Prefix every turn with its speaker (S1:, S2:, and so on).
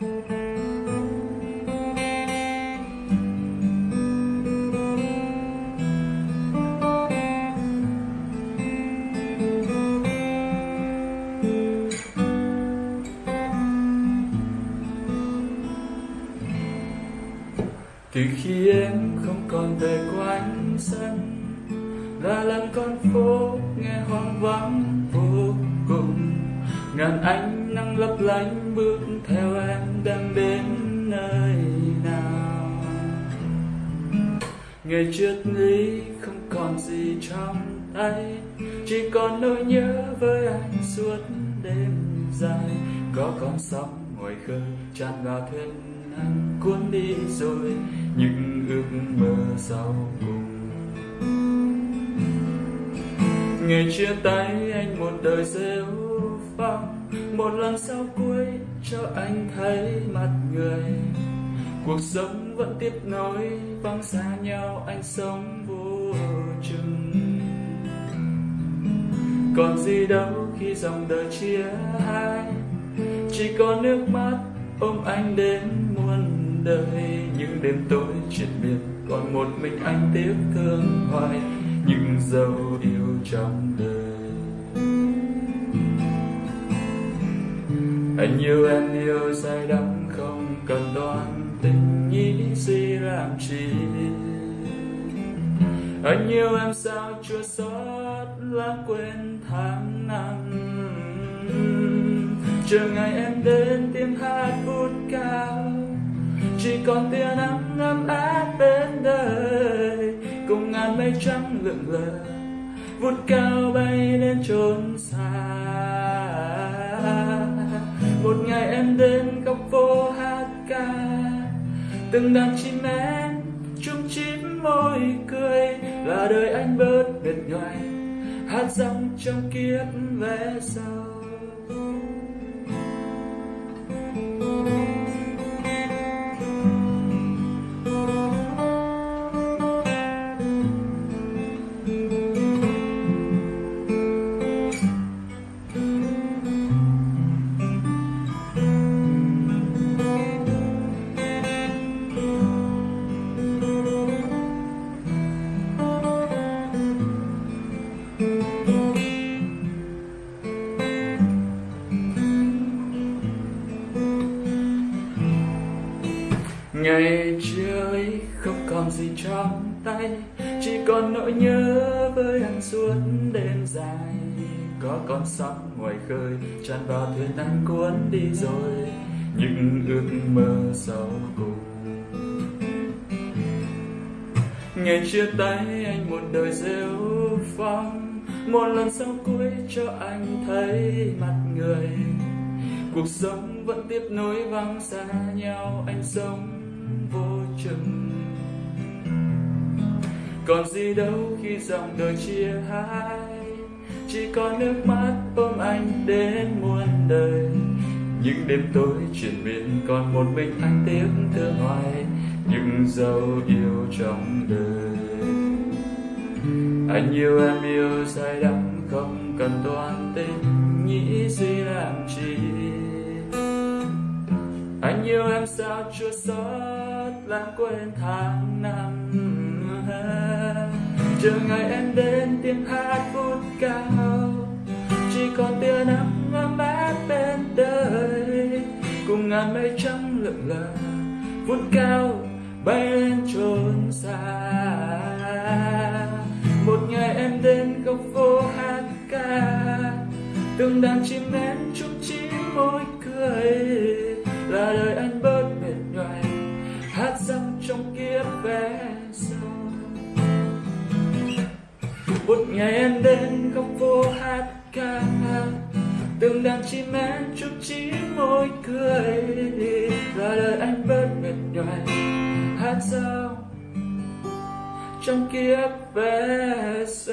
S1: từ khi em không còn về quanh sân, là làng con phố nghe hoang vắng vô cùng. Ngàn ánh nắng lấp lánh bước theo em. Ngày triết lý không còn gì trong tay, chỉ còn nỗi nhớ với anh suốt đêm dài. Có con sóng ngoài khơi, tràn vào thuyền anh cuốn đi rồi những ước mơ sau cùng. Ngày chia tay, anh một đời rêu phong một lần sau cuối cho anh thấy mặt người cuộc sống vẫn tiếp nối, vắng xa nhau, anh sống vô chừng. Còn gì đâu khi dòng đời chia hai, chỉ có nước mắt ôm anh đến muôn đời. Những đêm tối triền biệt còn một mình anh tiếc thương hoài, những dấu yêu trong đời. Anh yêu, em yêu, say đắm không cần đoán tình nghĩ gì làm chi. Anh yêu em sao chưa xót lãng quên tháng năm. Chờ ngày em đến tiếng hát vút cao, chỉ còn tia nắng ấm áp bên đời. Cùng ngàn mây trắng lượn lờ vút cao bay lên chốn xa. Từng đàn chim én chung chím môi cười, là đời anh bớt mệt nhoài. Hát dòng trong kiếp về sau. Ngày chưa ấy không còn gì trong tay, chỉ còn nỗi nhớ với anh suốt đêm dài. Có con sóng ngoài khơi, tràn vào thuyền anh cuốn đi rồi, những ước mơ sau cùng. Ngày chia tay, anh một đời rêu phong, một lần sau cuối cho anh thấy mặt người. Cuộc sống vẫn tiếp nối vắng xa nhau, anh sống vô chừng. Còn gì đâu khi dòng đời chia hai, chỉ có nước mắt ôm anh đến muôn đời. Những đêm tối chuyển miên còn một mình anh tiếc thương hoài, những dấu yêu trong đời. Anh yêu em yêu say đắm không cần toan tình nghĩ gì làm chi anh yêu em sao chưa xót lãng quên tháng năm chờ ngày em đến tiếng hát vút cao, chỉ còn tia nắng ấm áp bên đời. Cùng ngàn mây trắng lượn lờ vút cao bay lên trốn xa. Một ngày em đến góc phố hát ca, từng đàn chim én chung chím môi cười là đời anh bớt mệt nhoài, hát dâm trong kiếp vé sau một ngày em đến góc phố hát ca từng đàn chim én chúc chí môi cười. Là đời anh bớt mệt nhoài, hát sao trong kiếp vé sau